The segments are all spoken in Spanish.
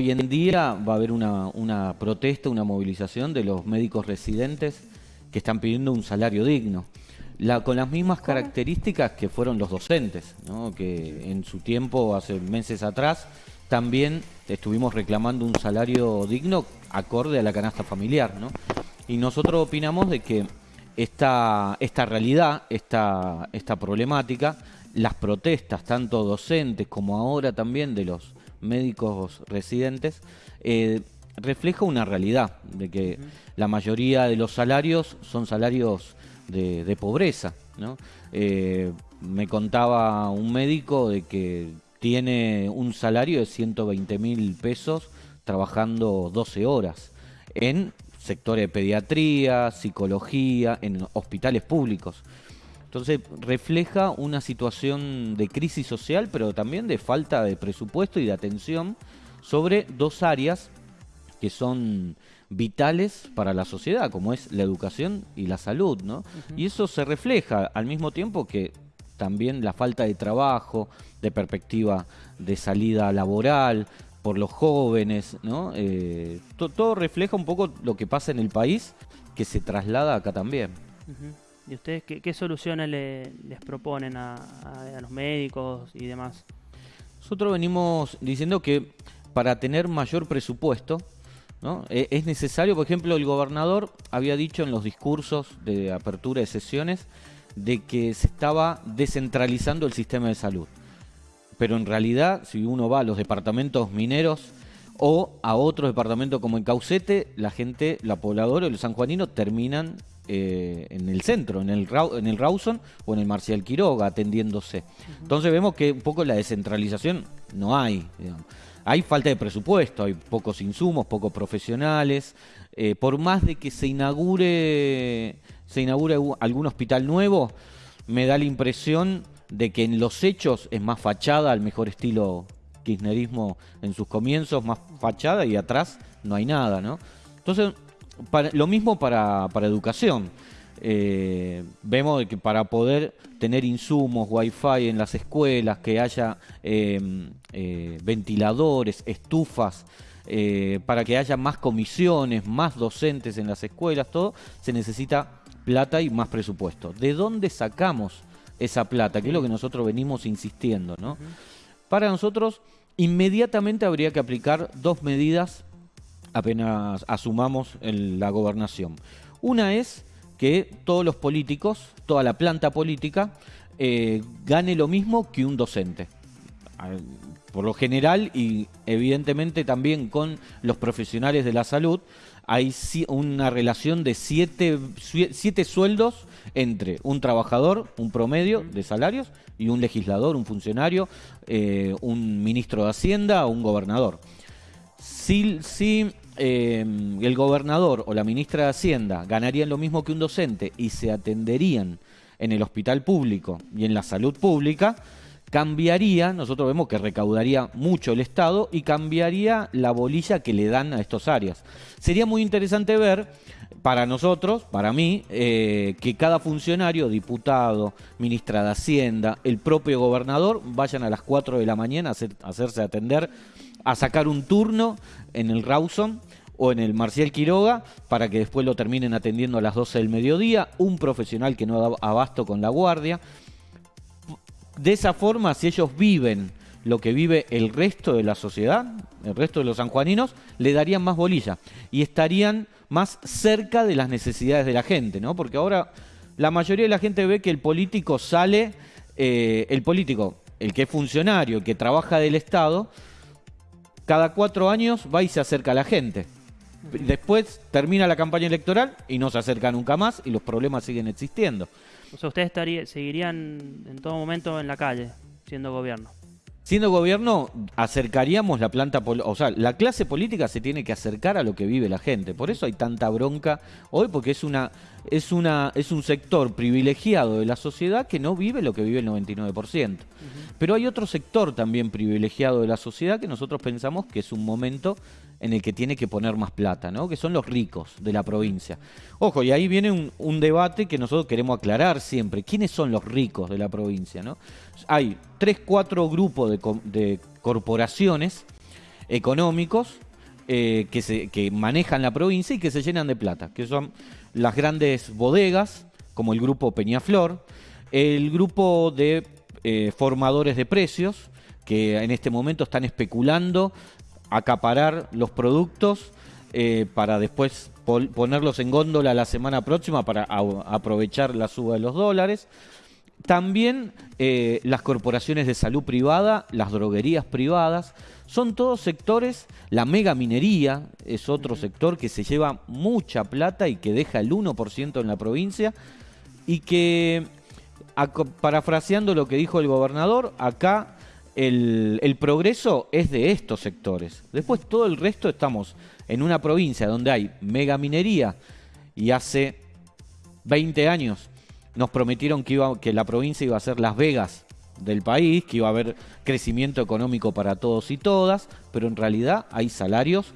hoy en día va a haber una, una protesta, una movilización de los médicos residentes que están pidiendo un salario digno. La, con las mismas características que fueron los docentes, ¿no? que en su tiempo, hace meses atrás, también estuvimos reclamando un salario digno acorde a la canasta familiar. ¿no? Y nosotros opinamos de que esta, esta realidad, esta, esta problemática, las protestas, tanto docentes como ahora también de los médicos residentes, eh, refleja una realidad de que la mayoría de los salarios son salarios de, pobreza. ¿no? Eh, me contaba un médico de que tiene un salario de 120 mil pesos trabajando 12 horas en sectores de pediatría, psicología, en hospitales públicos. Entonces refleja una situación de crisis social, pero también de falta de presupuesto y de atención sobre dos áreas que son vitales para la sociedad, como es la educación y la salud, ¿no? Y eso se refleja al mismo tiempo que también la falta de trabajo, de perspectiva de salida laboral por los jóvenes, ¿no? Eh, todo refleja un poco lo que pasa en el país que se traslada acá también. ¿Y ustedes qué, soluciones les proponen a, los médicos y demás? Nosotros venimos diciendo que para tener mayor presupuesto. E, es necesario, por ejemplo, el gobernador había dicho en los discursos de apertura de sesiones de que se estaba descentralizando el sistema de salud. Pero en realidad, si uno va a los departamentos mineros o a otros departamentos como en Caucete, la gente, la pobladora y los sanjuaninos terminan eh, en el centro, en el, en el Rawson o en el Marcial Quiroga atendiéndose. Entonces vemos que un poco la descentralización no hay. Hay falta de presupuesto, hay pocos insumos, pocos profesionales. Eh, por más de que se inaugure, se inaugure algún hospital nuevo, me da la impresión de que en los hechos es más fachada, al mejor estilo kirchnerismo en sus comienzos, más fachada y atrás no hay nada, ¿no? Entonces, lo mismo para, educación. Eh, vemos que para poder tener insumos, wifi en las escuelas, que haya em, eh, ventiladores, estufas, eh, para que haya más comisiones, más docentes en las escuelas, todo, se necesita plata y más presupuesto. ¿De dónde sacamos esa plata? Que es lo que nosotros venimos insistiendo, ¿no? Para nosotros, inmediatamente habría que aplicar dos medidas apenas asumamos la gobernación. Una es que todos los políticos, toda la planta política, eh, gane lo mismo que un docente. Por lo general y evidentemente también con los profesionales de la salud, hay una relación de siete, siete sueldos entre un trabajador, un promedio de salarios, y un legislador, un funcionario, eh, un ministro de Hacienda o un gobernador. Si, si eh, el gobernador o la ministra de Hacienda ganarían lo mismo que un docente y se atenderían en el hospital público y en la salud pública, cambiaría, nosotros vemos que recaudaría mucho el Estado y cambiaría la bolilla que le dan a estas áreas. Sería muy interesante ver para nosotros, para mí, eh, que cada funcionario, diputado, ministra de Hacienda, el propio gobernador, vayan a las 4 de la mañana a, hacerse atender, a sacar un turno en el Rawson o en el Marcial Quiroga para que después lo terminen atendiendo a las 12 del mediodía, un profesional que no da abasto con la guardia. De esa forma, si ellos viven lo que vive el resto de la sociedad, el resto de los sanjuaninos, le darían más bolilla y estarían más cerca de las necesidades de la gente, ¿no? Porque ahora la mayoría de la gente ve que el político sale, eh, el político, el que es funcionario, el que trabaja del Estado, cada cuatro años va y se acerca a la gente. Después termina la campaña electoral y no se acerca nunca más y los problemas siguen existiendo. O sea, ustedes seguirían en todo momento en la calle, siendo gobierno. Siendo gobierno, acercaríamos la planta, o sea, la clase política se tiene que acercar a lo que vive la gente. Por eso hay tanta bronca hoy, porque es una, es una, es un sector privilegiado de la sociedad que no vive lo que vive el 99%. Pero hay otro sector también privilegiado de la sociedad que nosotros pensamos que es un momento en el que tiene que poner más plata, ¿no? que son los ricos de la provincia. Ojo, y ahí viene un, debate que nosotros queremos aclarar siempre. ¿Quiénes son los ricos de la provincia? ¿no? Hay tres, cuatro grupos de, corporaciones económicos eh, que, manejan la provincia y que se llenan de plata, que son las grandes bodegas, como el grupo Peñaflor, el grupo de eh, formadores de precios, que en este momento están especulando, acaparar los productos eh, para después ponerlos en góndola la semana próxima para aprovechar la suba de los dólares. También eh, las corporaciones de salud privada, las droguerías privadas, son todos sectores, la mega minería es otro sector que se lleva mucha plata y que deja el 1% en la provincia y que, parafraseando lo que dijo el gobernador, acá el, progreso es de estos sectores. Después todo el resto estamos en una provincia donde hay mega minería y hace 20 años nos prometieron que la provincia iba a ser Las Vegas del país, que iba a haber crecimiento económico para todos y todas, pero en realidad hay salarios.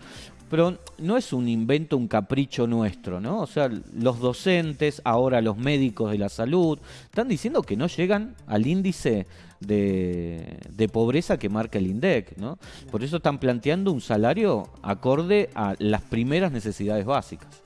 Pero no es un invento, un capricho nuestro, ¿no? O sea, los docentes, ahora los médicos de la salud, están diciendo que no llegan al índice de, pobreza que marca el INDEC, ¿no? Por eso están planteando un salario acorde a las primeras necesidades básicas.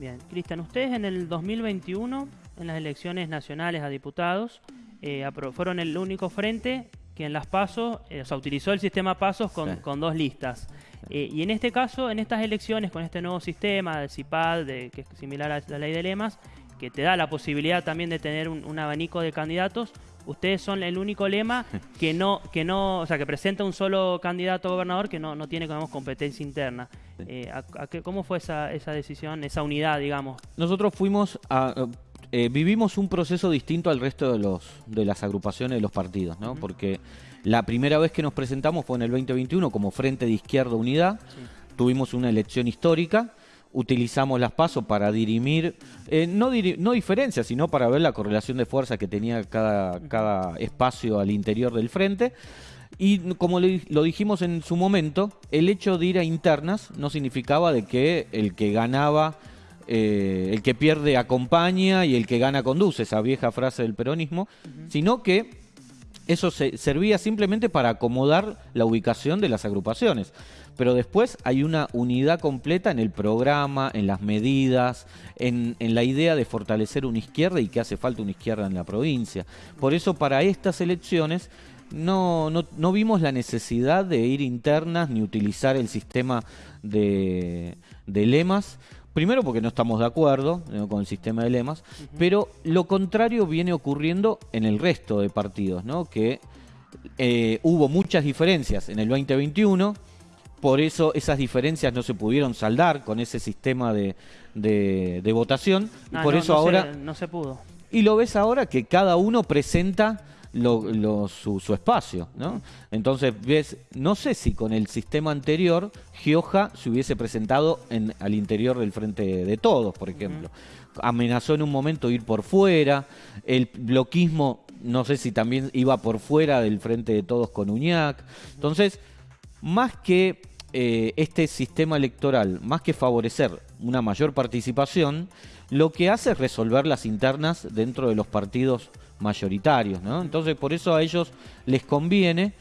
Bien, Cristian, ustedes en el 2021 en las elecciones nacionales a diputados, eh, fueron el único frente que en las pasos, eh, o sea, utilizó el sistema pasos con, dos listas. Eh, y en este caso, en estas elecciones, con este nuevo sistema de CIPAD, de, que es similar a la ley de lemas, que te da la posibilidad también de tener un, abanico de candidatos, ustedes son el único lema que no, que no, o sea, que presenta un solo candidato a gobernador que no, no tiene, digamos, competencia interna. ¿Cómo fue esa, esa decisión, esa unidad, digamos? Nosotros fuimos a, eh, vivimos un proceso distinto al resto de, los, de las agrupaciones de los partidos, ¿no? Porque la primera vez que nos presentamos fue en el 2021 como Frente de Izquierda Unidad. Tuvimos una elección histórica. Utilizamos las pasos para dirimir, eh, no, no diferencias, sino para ver la correlación de fuerza que tenía cada, cada espacio al interior del frente. Y como lo dijimos en su momento, el hecho de ir a internas no significaba de que el que ganaba eh, el que pierde acompaña y el que gana conduce, esa vieja frase del peronismo, sino que eso se, servía simplemente para acomodar la ubicación de las agrupaciones. Pero después hay una unidad completa en el programa, en las medidas, en, la idea de fortalecer una izquierda y que hace falta una izquierda en la provincia. Por eso para estas elecciones no, no, no, vimos la necesidad de ir internas ni utilizar el sistema de, de lemas, Primero porque no estamos de acuerdo con el sistema de lemas, pero lo contrario viene ocurriendo en el resto de partidos, ¿no? Que eh, hubo muchas diferencias en el 2021, por eso esas diferencias no se pudieron saldar con ese sistema de, de, votación, y ah, por eso ahora... no se pudo. Y lo ves ahora que cada uno presenta lo, su, espacio, ¿no? Entonces, ves, no sé si con el sistema anterior Gioja se hubiese presentado en, al interior del frente de todos, por ejemplo. Amenazó en un momento ir por fuera, el bloquismo, no sé si también iba por fuera del frente de todos con Uñac. Entonces, más que eh, este sistema electoral, más que favorecer una mayor participación, lo que hace es resolver las internas dentro de los partidos mayoritarios, ¿no? Entonces por eso a ellos les conviene,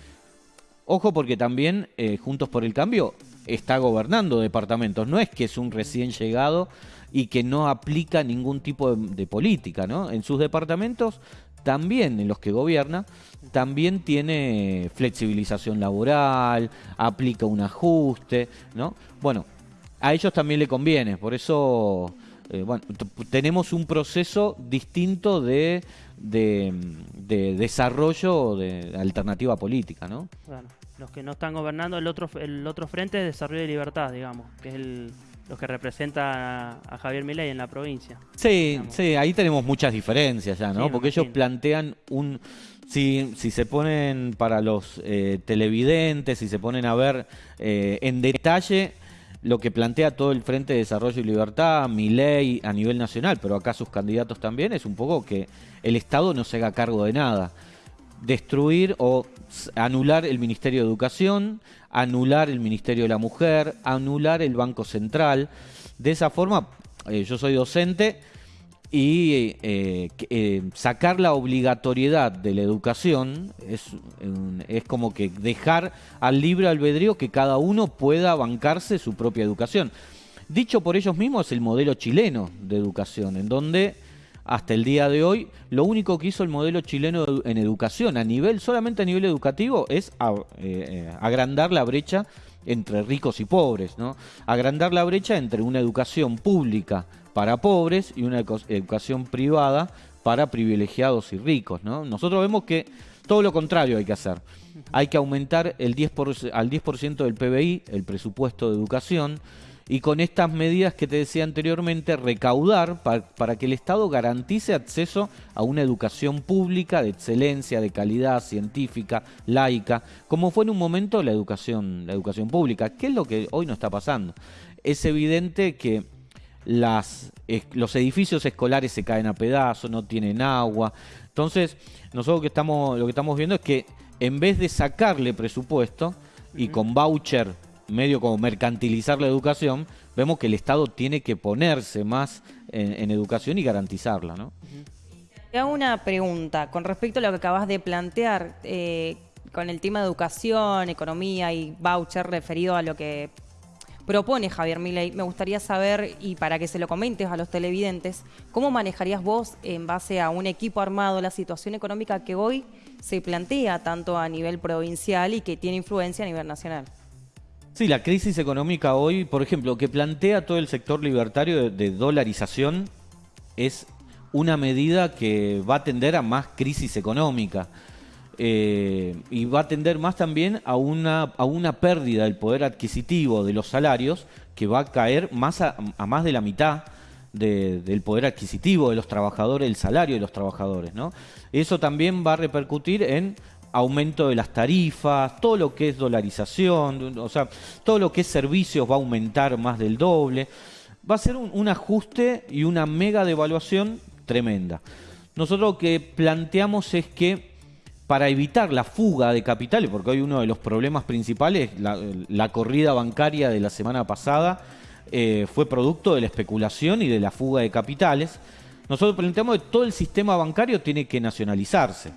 ojo porque también eh, Juntos por el Cambio está gobernando departamentos, no es que es un recién llegado y que no aplica ningún tipo de, política, ¿no? En sus departamentos también en los que gobierna, también tiene flexibilización laboral, aplica un ajuste, ¿no? Bueno, a ellos también le conviene, por eso eh, bueno, tenemos un proceso distinto de de, desarrollo de alternativa política, ¿no? Bueno, los que no están gobernando el otro el otro frente es desarrollo de libertad, digamos, que es el los que representa a, Javier Milei en la provincia. Sí, sí, ahí tenemos muchas diferencias ya, ¿no? Porque ellos plantean un si, si se ponen para los eh, televidentes, si se ponen a ver eh, en detalle lo que plantea todo el Frente de Desarrollo y Libertad, mi ley a nivel nacional, pero acá sus candidatos también, es un poco que el Estado no se haga cargo de nada. Destruir o anular el Ministerio de Educación, anular el Ministerio de la Mujer, anular el Banco Central. De esa forma, eh, yo soy docente y eh, eh, sacar la obligatoriedad de la educación es, es como que dejar al libre albedrío que cada uno pueda bancarse su propia educación. Dicho por ellos mismos es el modelo chileno de educación, en donde hasta el día de hoy lo único que hizo el modelo chileno en educación a nivel, solamente a nivel educativo, es eh, agrandar la brecha entre ricos y pobres, ¿no? Agrandar la brecha entre una educación pública para pobres y una educación privada para privilegiados y ricos. ¿no? Nosotros vemos que todo lo contrario hay que hacer. Hay que aumentar el 10 al 10% del PBI, el presupuesto de educación, y con estas medidas que te decía anteriormente, recaudar para, que el Estado garantice acceso a una educación pública de excelencia, de calidad científica, laica, como fue en un momento la educación, la educación pública. ¿Qué es lo que hoy no está pasando? Es evidente que las, los edificios escolares se caen a pedazos, no tienen agua. Entonces, nosotros que estamos, lo que estamos viendo es que en vez de sacarle presupuesto y con voucher medio como mercantilizar la educación, vemos que el Estado tiene que ponerse más en, educación y garantizarla. ¿no? Te hago una pregunta con respecto a lo que acabas de plantear. Eh, con el tema de educación, economía y voucher referido a lo que propone Javier Milei. Me gustaría saber, y para que se lo comentes a los televidentes, ¿cómo manejarías vos, en base a un equipo armado, la situación económica que hoy se plantea tanto a nivel provincial y que tiene influencia a nivel nacional? Sí, la crisis económica hoy, por ejemplo, que plantea todo el sector libertario de, dolarización es una medida que va a tender a más crisis económica. Eh, y va a tender más también a una, a una pérdida del poder adquisitivo de los salarios que va a caer más a, más de la mitad del poder adquisitivo de los trabajadores, el salario de los trabajadores. ¿no? Eso también va a repercutir en aumento de las tarifas, todo lo que es dolarización, o sea, todo lo que es servicios va a aumentar más del doble. Va a ser un, un ajuste y una mega devaluación tremenda. Nosotros lo que planteamos es que para evitar la fuga de capitales, porque hoy uno de los problemas principales, la, corrida bancaria de la semana pasada, eh, fue producto de la especulación y de la fuga de capitales. Nosotros planteamos que todo el sistema bancario tiene que nacionalizarse.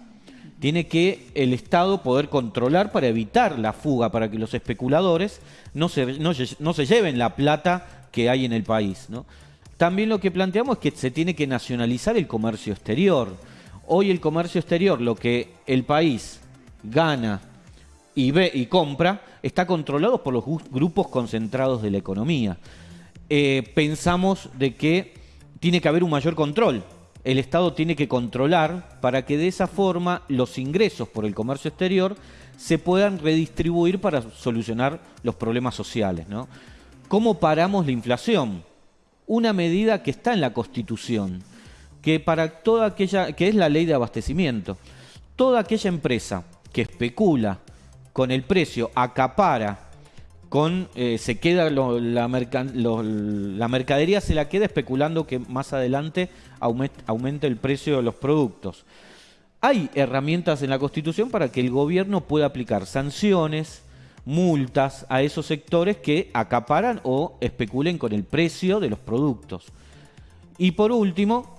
Tiene que el Estado poder controlar para evitar la fuga, para que los especuladores no se, no, se lleven la plata que hay en el país. También lo que planteamos es que se tiene que nacionalizar el comercio exterior Hoy el comercio exterior, lo que el país gana y ve y compra, está controlado por los grupos concentrados de la economía. Eh, pensamos de que tiene que haber un mayor control. El Estado tiene que controlar para que de esa forma los ingresos por el comercio exterior se puedan redistribuir para solucionar los problemas sociales. ¿Cómo paramos la inflación? Una medida que está en la Constitución que para toda aquella, que es la ley de abastecimiento, toda aquella empresa que especula con el precio, acapara, con, eh, se queda la, la mercadería se la queda especulando que más adelante aumente, el precio de los productos. Hay herramientas en la Constitución para que el gobierno pueda aplicar sanciones, multas a esos sectores que acaparan o especulen con el precio de los productos. Y por último,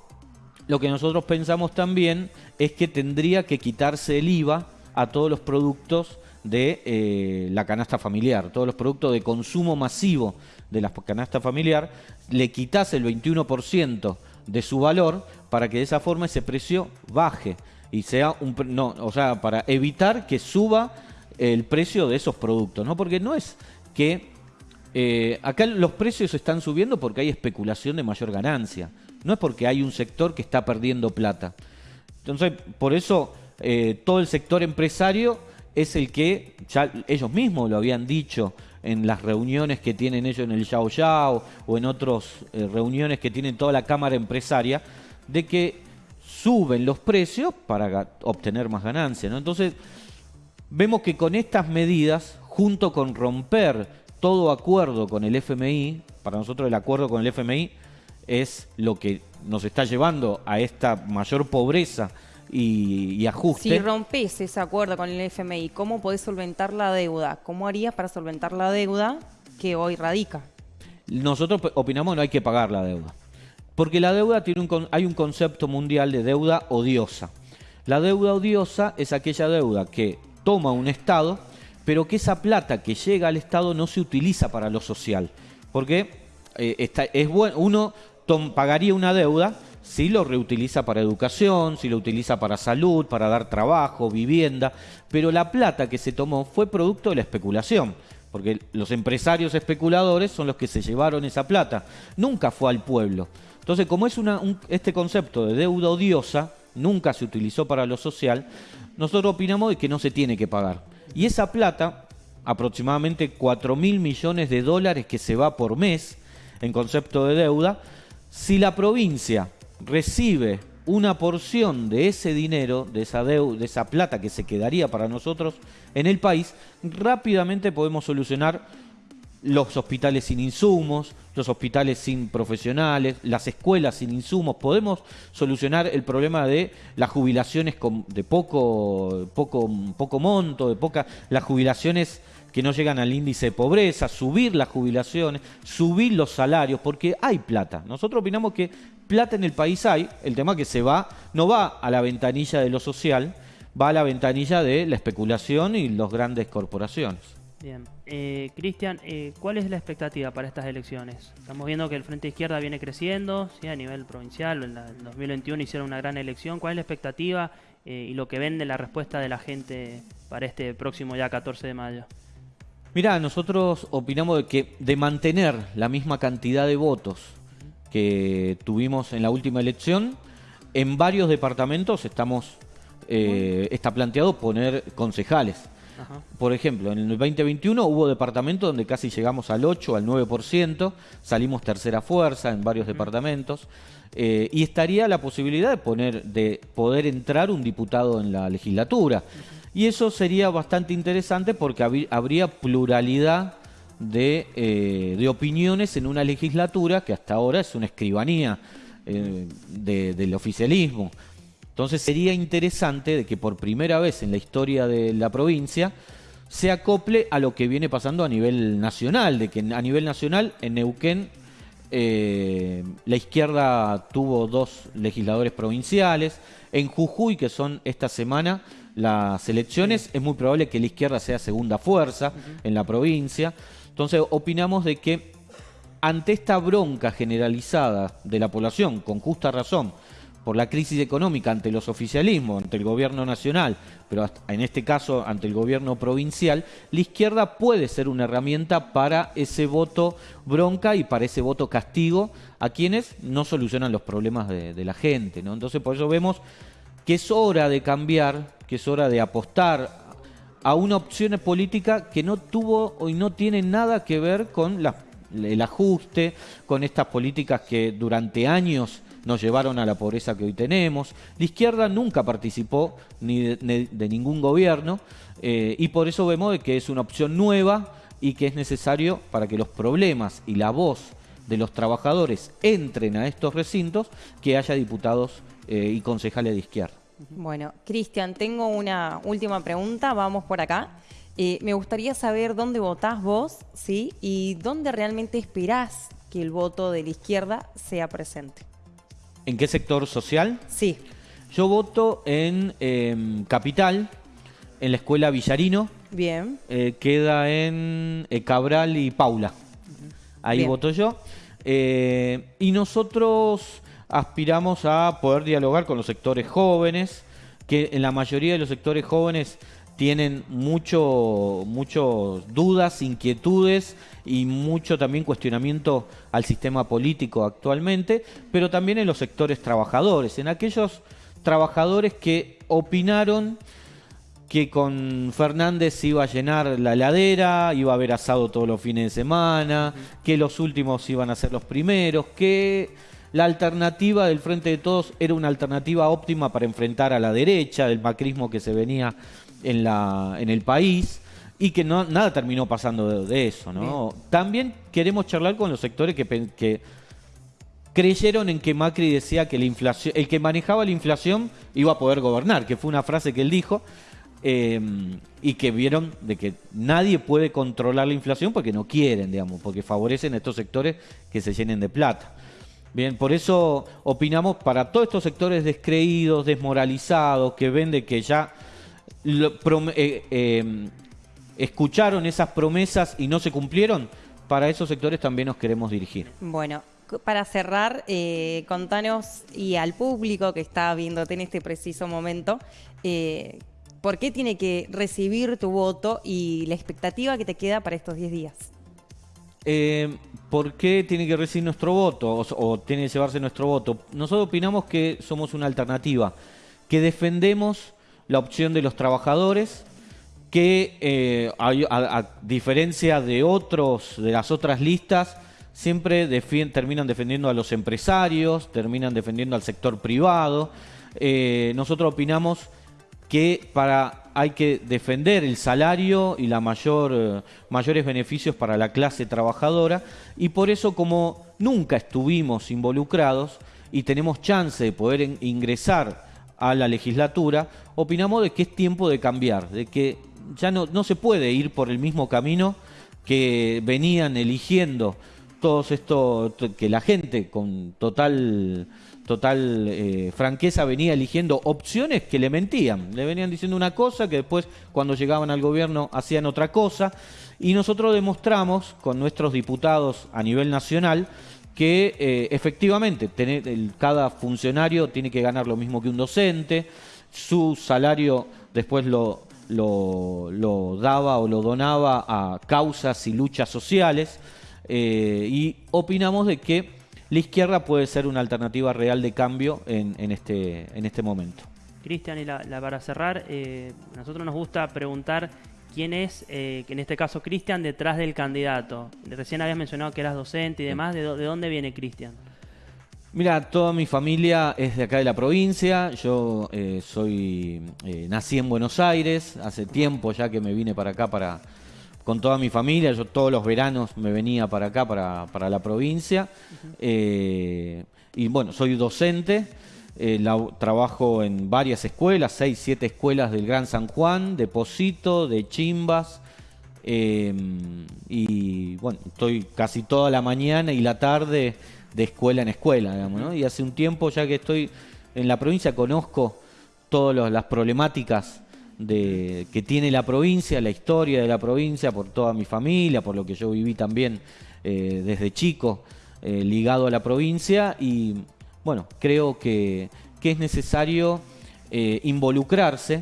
lo que nosotros pensamos también es que tendría que quitarse el IVA a todos los productos de eh, la canasta familiar, todos los productos de consumo masivo de la canasta familiar, le quitase el 21% de su valor para que de esa forma ese precio baje y sea un no, o sea, para evitar que suba el precio de esos productos, ¿no? Porque no es que eh, acá los precios están subiendo porque hay especulación de mayor ganancia no es porque hay un sector que está perdiendo plata. Entonces, por eso eh, todo el sector empresario es el que, ya ellos mismos lo habían dicho en las reuniones que tienen ellos en el Yao Yao o en otras eh, reuniones que tienen toda la Cámara Empresaria, de que suben los precios para obtener más ganancias. Entonces, vemos que con estas medidas, junto con romper todo acuerdo con el FMI, para nosotros el acuerdo con el FMI es lo que nos está llevando a esta mayor pobreza y, ajuste. Si rompes ese acuerdo con el FMI, ¿cómo podés solventar la deuda? ¿Cómo harías para solventar la deuda que hoy radica? Nosotros opinamos que no hay que pagar la deuda. Porque la deuda tiene un, hay un concepto mundial de deuda odiosa. La deuda odiosa es aquella deuda que toma un Estado, pero que esa plata que llega al Estado no se utiliza para lo social. Porque eh, es bueno, uno pagaría una deuda si lo reutiliza para educación, si lo utiliza para salud, para dar trabajo, vivienda, pero la plata que se tomó fue producto de la especulación, porque los empresarios especuladores son los que se llevaron esa plata, nunca fue al pueblo. Entonces, como es este concepto de deuda odiosa, nunca se utilizó para lo social, nosotros opinamos de que no se tiene que pagar. Y esa plata, aproximadamente 4 mil millones de dólares que se va por mes en concepto de deuda, si la provincia recibe una porción de ese dinero, de esa, de esa plata que se quedaría para nosotros en el país, rápidamente podemos solucionar los hospitales sin insumos, los hospitales sin profesionales, las escuelas sin insumos. Podemos solucionar el problema de las jubilaciones de poco, poco, poco monto, de poca, las jubilaciones que no llegan al índice de pobreza, subir las jubilaciones, subir los salarios, porque hay plata. Nosotros opinamos que plata en el país hay, el tema que se va, no va a la ventanilla de lo social, va a la ventanilla de la especulación y las grandes corporaciones. Bien. Eh, Cristian, eh, ¿cuál es la expectativa para estas elecciones? Estamos viendo que el Frente Izquierda viene creciendo, ¿sí? a nivel provincial, en, el 2021 hicieron una gran elección. ¿Cuál es la expectativa eh, y lo que vende la respuesta de la gente para este próximo ya 14 de mayo? Mira, nosotros opinamos de que de mantener la misma cantidad de votos que tuvimos en la última elección, en varios departamentos estamos eh, está planteado poner concejales. Por ejemplo, en el 2021 hubo departamentos donde casi llegamos al 8, al 9%, salimos tercera fuerza en varios departamentos, eh, y estaría la posibilidad de, poner, de poder entrar un diputado en la legislatura. Y eso sería bastante interesante porque habría pluralidad eh, de, opiniones en una legislatura que hasta ahora es una escribanía eh, del oficialismo. Entonces sería interesante de que por primera vez en la historia de la provincia se acople a lo que viene pasando a nivel nacional, de que a nivel nacional en Neuquén eh, la izquierda tuvo dos legisladores provinciales, en Jujuy, que son esta semana, las elecciones, es muy probable que la izquierda sea segunda fuerza en la provincia. Entonces opinamos de que ante esta bronca generalizada de la población, con justa razón, por la crisis económica ante los oficialismos, ante el gobierno nacional, pero en este caso ante el gobierno provincial, la izquierda puede ser una herramienta para ese voto bronca y para ese voto castigo a quienes no solucionan los problemas de, la gente. ¿no? Entonces por eso vemos que es hora de cambiar, que es hora de apostar a una opción política que no tuvo y no tiene nada que ver con el ajuste, con estas políticas que durante años nos llevaron a la pobreza que hoy tenemos. La izquierda nunca participó ni de, ningún gobierno eh, y por eso vemos que es una opción nueva y que es necesario para que los problemas y la voz de los trabajadores entren a estos recintos que haya diputados eh, y concejales de izquierda. Bueno, Cristian, tengo una última pregunta, vamos por acá. Eh, me gustaría saber dónde votás vos, ¿sí? Y dónde realmente esperás que el voto de la izquierda sea presente. ¿En qué sector social? Sí. Yo voto en em, Capital, en la escuela Villarino. Bien. Eh, queda en eh, Cabral y Paula. Ahí voto yo. y nosotros aspiramos a poder dialogar con los sectores jóvenes, que en la mayoría de los sectores jóvenes tienen mucho, mucho dudas, inquietudes y mucho también cuestionamiento al sistema político actualmente, pero también en los sectores trabajadores, en aquellos trabajadores que opinaron que con Fernández iba a llenar la heladera, iba a haber asado todos los fines de semana, que los últimos iban a ser los primeros, que la alternativa del Frente de Todos era una alternativa óptima para enfrentar a la derecha, del macrismo que se venía en, la, en el país y que no, nada terminó pasando de, eso. ¿no? También queremos charlar con los sectores que, que creyeron en que Macri decía que la inflación, el que manejaba la inflación iba a poder gobernar, que fue una frase que él dijo, eh, y que vieron de que nadie puede controlar la inflación porque no quieren, digamos, porque favorecen a estos sectores que se llenen de plata. Bien, por eso opinamos para todos estos sectores descreídos, desmoralizados, que ven de que ya eh, eh, escucharon esas promesas y no se cumplieron, para esos sectores también nos queremos dirigir. Bueno, para cerrar, eh, contanos y al público que está viéndote en este preciso momento, ¿por qué tiene que recibir tu voto y la expectativa que te queda para estos 10 días? Eh, ¿por qué tiene que recibir nuestro voto o, tiene que llevarse nuestro voto? Nosotros opinamos que somos una alternativa, que defendemos la opción de los trabajadores, que eh, a, diferencia de otros, de las otras listas, siempre terminan defendiendo a los empresarios, terminan defendiendo al sector privado. Eh, nosotros opinamos que para hay que defender el salario y la mayor, eh, mayores beneficios para la clase trabajadora y por eso como nunca estuvimos involucrados y tenemos chance de poder ingresar a la legislatura, opinamos de que es tiempo de cambiar, de que ya no, no se puede ir por el mismo camino que venían eligiendo todos estos, que la gente con total total eh, franqueza venía eligiendo opciones que le mentían. Le venían diciendo una cosa que después cuando llegaban al gobierno hacían otra cosa. Y nosotros demostramos con nuestros diputados a nivel nacional que eh, efectivamente tener, cada funcionario tiene que ganar lo mismo que un docente, su salario después lo, lo, daba o lo donaba a causas y luchas sociales eh, y opinamos de que la izquierda puede ser una alternativa real de cambio en, en este, en este momento. Cristian, y la, para cerrar, eh, nosotros nos gusta preguntar quién es, eh, en este caso Cristian, detrás del candidato. Recién habías mencionado que eras docente y demás, ¿de, dónde viene Cristian? Mira, toda mi familia es de acá de la provincia, yo eh, soy, nací en Buenos Aires, hace tiempo ya que me vine para acá para, con toda mi familia. Yo todos los veranos me venía para acá, para, la provincia. Eh, y bueno, soy docente. Eh, trabajo en varias escuelas, seis, siete escuelas del Gran San Juan, de Posito, de Chimbas. Em, y bueno, estoy casi toda la mañana y la tarde de escuela en escuela, digamos, ¿no? Y hace un tiempo ya que estoy en la provincia conozco todas las problemáticas de, que tiene la provincia, la historia de la provincia, por toda mi familia, por lo que yo viví también eh, desde chico eh, ligado a la provincia y bueno, creo que, que es necesario eh, involucrarse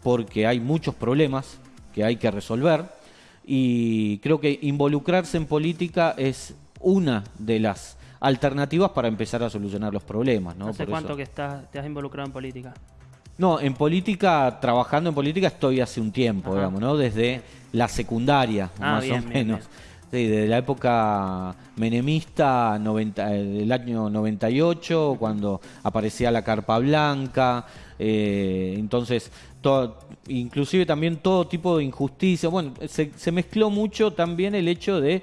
porque hay muchos problemas que hay que resolver y creo que involucrarse en política es una de las alternativas para empezar a solucionar los problemas. ¿no? ¿Hace cuánto que estás, te has involucrado en política? No, en política, trabajando en política estoy hace un tiempo, digamos, ¿no? Desde la secundaria, ah, más o menos. Sí, desde la época menemista 90, del año 98, cuando aparecía la carpa blanca, eh, entonces, todo, inclusive también todo tipo de injusticia. Bueno, se, se mezcló mucho también el hecho de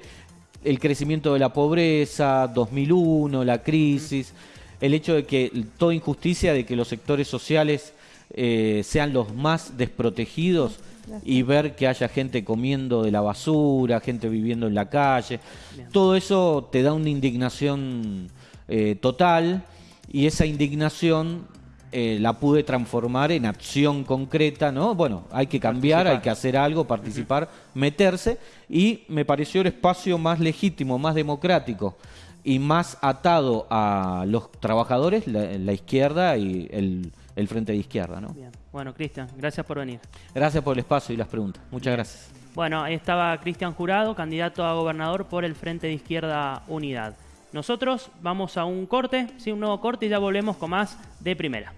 el crecimiento de la pobreza, 2001, la crisis, el hecho de que toda injusticia de que los sectores sociales eh, sean los más desprotegidos y ver que haya gente comiendo de la basura, gente viviendo en la calle. Todo eso te da una indignación eh, total y esa indignación eh, la pude transformar en acción concreta, ¿no? Bueno, hay que cambiar, hay que hacer algo, participar, meterse y me pareció el espacio más legítimo, más democrático y más atado a los trabajadores, la izquierda y el el frente de izquierda. ¿no? Bien. Bueno, Cristian, gracias por venir. Gracias por el espacio y las preguntas. Muchas gracias. Bueno, ahí estaba Cristian Jurado, candidato a gobernador por el Frente de Izquierda Unidad. Nosotros vamos a un corte, sí, un nuevo corte y ya volvemos con más de primera.